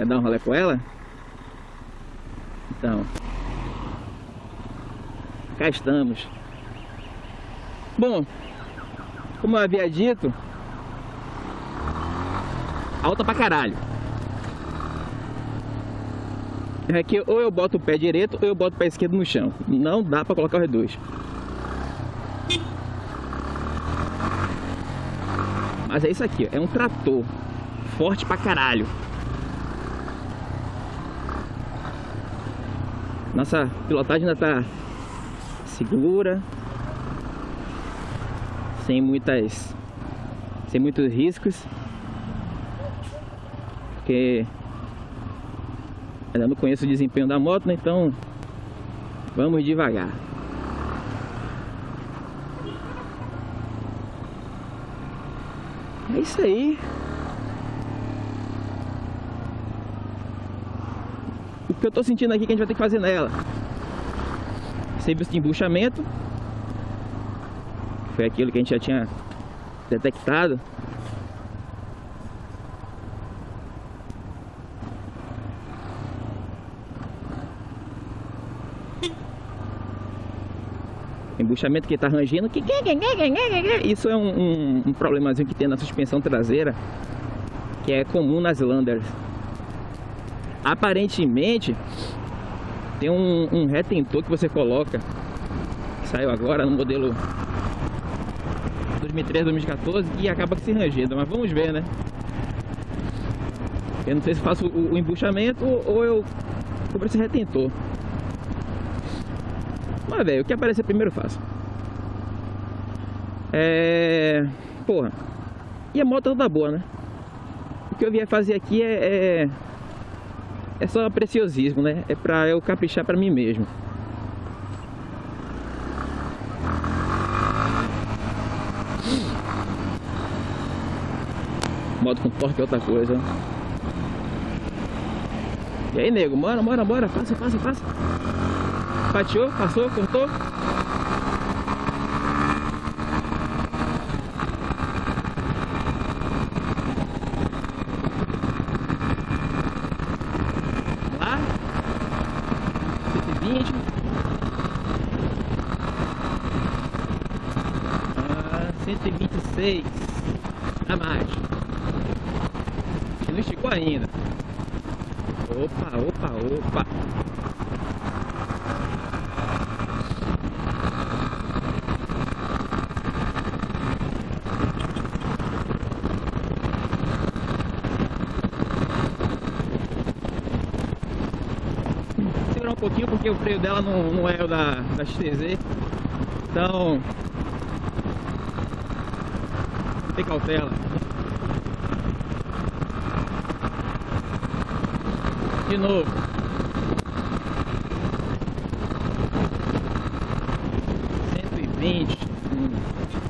Quer dar um rolê com ela? Então, cá estamos. Bom, como eu havia dito, alta pra caralho. Aqui ou eu boto o pé direito ou eu boto o pé esquerdo no chão. Não dá pra colocar os dois. Mas é isso aqui, é um trator forte pra caralho. Nossa pilotagem ainda tá segura, sem muitas, sem muitos riscos, porque ainda não conheço o desempenho da moto, né? então vamos devagar. É isso aí. Que eu tô sentindo aqui que a gente vai ter que fazer nela. Serviço de embuchamento. Foi aquilo que a gente já tinha detectado. embuchamento que está rangindo. Isso é um, um, um, problemazinho que tem na suspensão traseira, que é comum nas Landers. Aparentemente, tem um, um retentor que você coloca, que saiu agora no modelo 2013, 2014, e acaba se rangendo. Mas vamos ver, né? Eu não sei se faço o, o embuchamento ou eu cobro esse retentor. Mas, velho, o que aparecer primeiro faço. É... Porra. E a moto toda boa, né? O que eu vier fazer aqui é... É, é só preciosismo, né? É pra eu caprichar pra mim mesmo. Moto com torque é outra coisa. E aí, nego? Bora, bora, bora. Passa, passa, passa. Fatiou, passou, cortou. 126. A mais. Não esticou ainda. Opa, opa, opa. Segurar um pouquinho porque o freio dela não, não é o da, da XTZ. Então, tem cautela. De novo. Cento e vinte.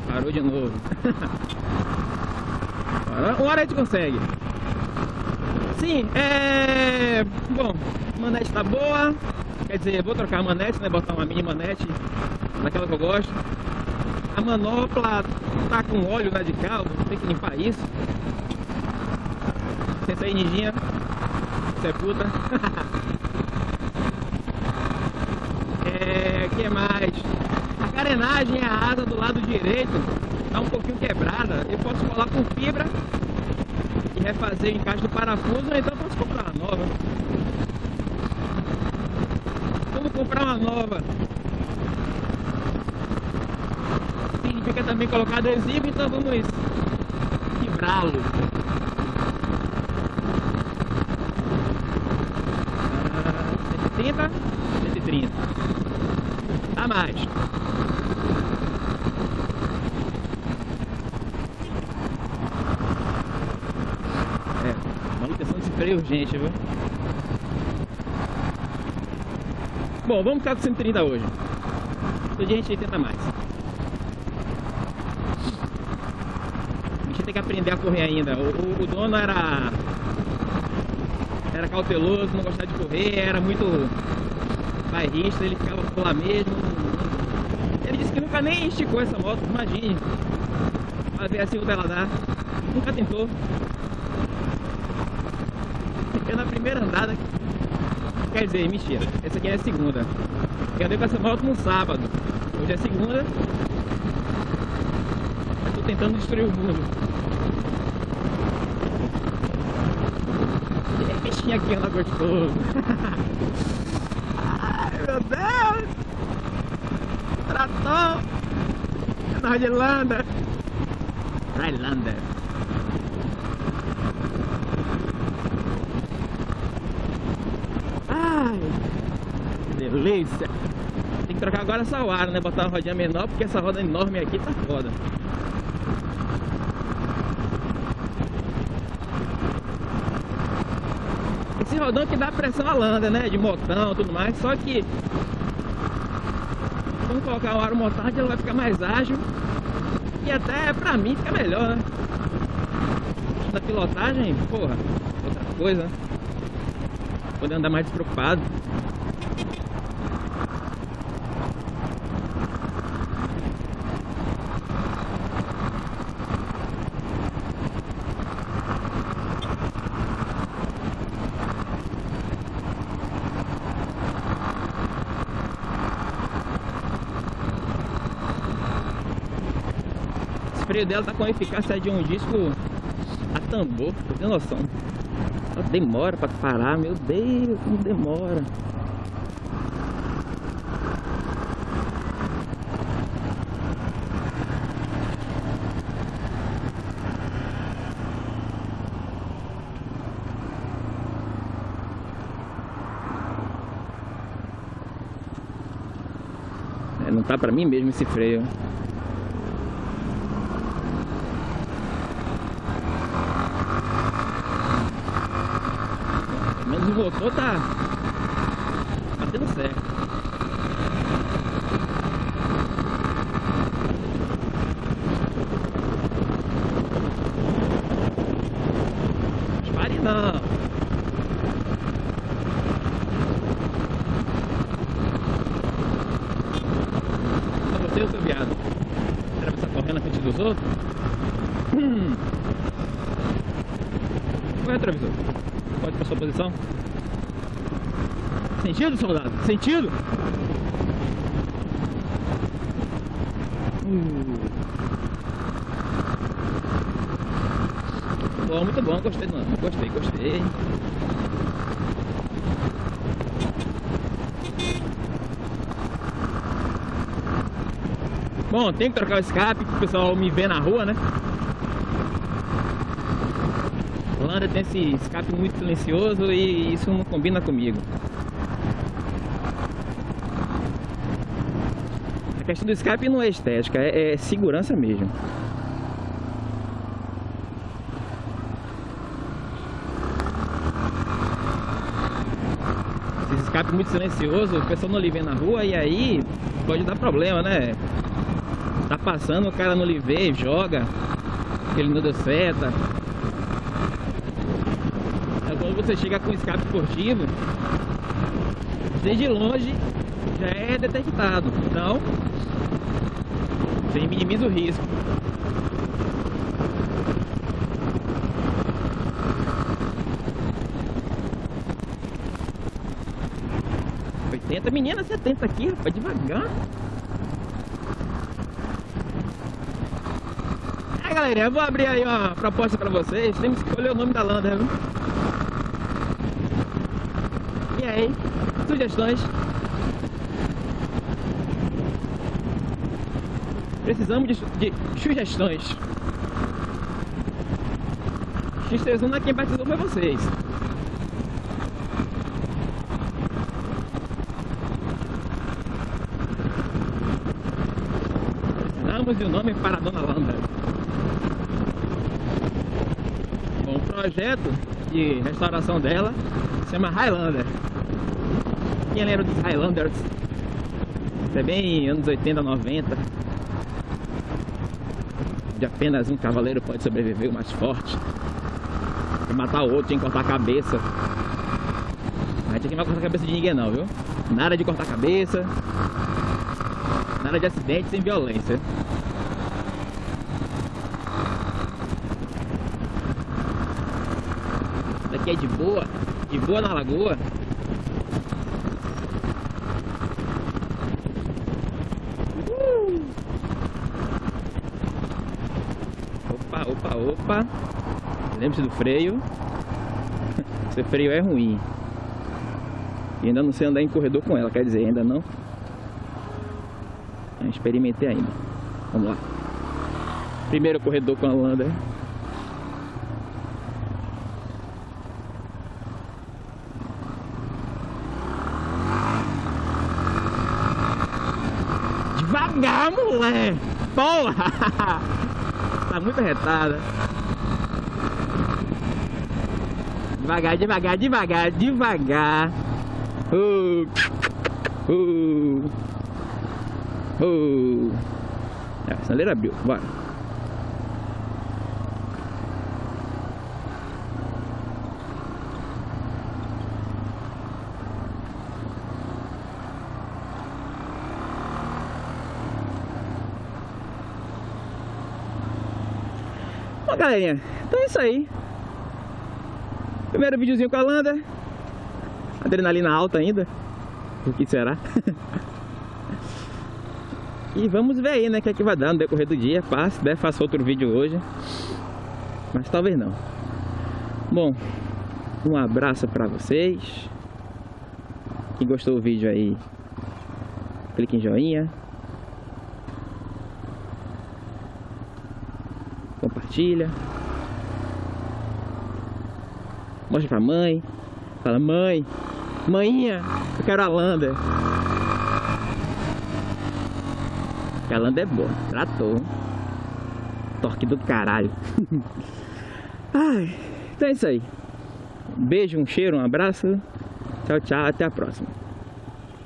Parou de novo. Uma hora a gente consegue. Sim, é... Bom, manete tá boa. Quer dizer, vou trocar a manete, né? Botar uma mini manete. Daquela que eu gosto. A manopla tá com óleo carro. Tem que limpar isso. Senta aí, ninjinha. Você é puta. é, que mais? A carenagem, a asa do lado direito tá um pouquinho quebrada. Eu posso colar com fibra e refazer o encaixe do parafuso, então eu posso comprar uma nova. Vamos comprar uma nova. Significa também colocar adesivo, então vamos quebrá-lo. 130, 130. Dá mais. É, manutenção desse freio urgente, viu? Bom, vamos ficar com 130 hoje. Todo dia a gente tenta mais. A gente tem que aprender a correr ainda. O, o, o dono era era cauteloso, não gostava de correr, era muito bairrista, ele ficava por lá mesmo. Ele disse que nunca nem esticou essa moto, imagine. Pra ver assim o dela dar. Nunca tentou. Eu na primeira andada, quer dizer, mentira, essa aqui é a segunda. Eu andei com essa moto no sábado. Hoje é segunda. Tentando destruir o mundo. E bichinho aqui anda gostoso. Ai meu Deus! Trator! Na Highlander! Highlander! Ai! Que delícia! Tem que trocar agora essa aro, né? Botar uma rodinha menor, porque essa roda enorme aqui tá foda. Rodão que dá pressão à landa, né? De motão e tudo mais, só que quando colocar o aro motard ele vai ficar mais ágil e até pra mim fica melhor, né? Da pilotagem, porra, outra coisa, né? Poder andar mais despreocupado. Esse freio dela tá com a eficácia de um disco a tambor, pra ter noção. Ela demora pra parar, meu Deus, como demora. É, não tá pra mim mesmo esse freio. Motor tá batendo certo. Pare não. Você, seu viado. Era pra correndo na frente dos outros? Hum. Qual é o retrovisor? Pode pra sua posição? Sentido, soldado? Sentido? Uh. Bom, muito bom. Gostei, mano. Gostei, gostei. Bom, tem que trocar o escape pro pessoal me ver na rua, né? Holanda tem esse escape muito silencioso e isso não combina comigo. Questão do escape não é estética, é, é segurança mesmo. Esse escape muito silencioso, o pessoal não lhe vê na rua e aí pode dar problema, né? Tá passando, o cara não lhe vê, joga, ele não deu seta. Aí quando você chega com escape esportivo, desde longe já é detectado. Então, você minimiza o risco. Oitenta, menina, 70 aqui, rapaz, devagar. É, galera, eu vou abrir aí uma proposta pra vocês. Temos que escolher o nome da Lander, viu? E aí, sugestões? Precisamos de, de sugestões. X31 quem batizou foi vocês. Precisamos de um nome para a Dona Landa. Bom, o projeto de restauração dela se chama Highlander. Quem lembra dos Highlanders? Isso é bem anos 80, 90. De apenas um cavaleiro pode sobreviver, o mais forte. Pra matar o outro, tinha que cortar a cabeça. A gente aqui não vai cortar a cabeça de ninguém não, viu? Nada de cortar a cabeça. Nada de acidente sem violência. Daqui é de boa. de boa na lagoa. Opa, opa, opa. Lembre-se do freio. Seu freio é ruim. E ainda não sei andar em corredor com ela, quer dizer, ainda não. Não experimentei ainda. Vamos lá. Primeiro corredor com a Lander. Devagar, mulher! Porra! tá muito arretada. Devagar, devagar, devagar, devagar. Uh, uh, uh. É, a sinaleira abriu, bora. Galerinha, então é isso aí. Primeiro videozinho com a Landa. Adrenalina alta ainda. O que será? e vamos ver aí, né? O que é que vai dar no decorrer do dia. Faço, deve faço outro vídeo hoje. Mas talvez não. Bom, um abraço pra vocês. Quem gostou do vídeo aí, clique em joinha. Compartilha. Mostra pra mãe. Fala, mãe, Mãinha, eu quero a Lander. A Lander é boa, tratou. Torque do caralho. Ai, então é isso aí. Um beijo, um cheiro, um abraço. Tchau, tchau, até a próxima.